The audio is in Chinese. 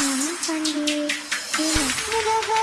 நான் கண்டேன் எனக்குறவே